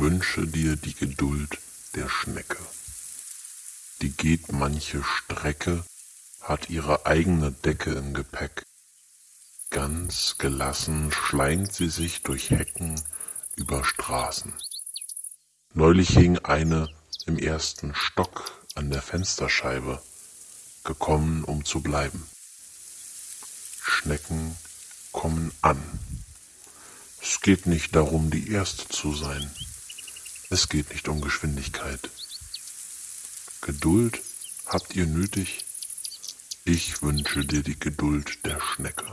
wünsche dir die Geduld der Schnecke. Die geht manche Strecke, hat ihre eigene Decke im Gepäck. Ganz gelassen schleimt sie sich durch Hecken über Straßen. Neulich hing eine im ersten Stock an der Fensterscheibe, gekommen um zu bleiben. Schnecken kommen an. Es geht nicht darum, die Erste zu sein. Es geht nicht um Geschwindigkeit. Geduld habt ihr nötig? Ich wünsche dir die Geduld der Schnecke.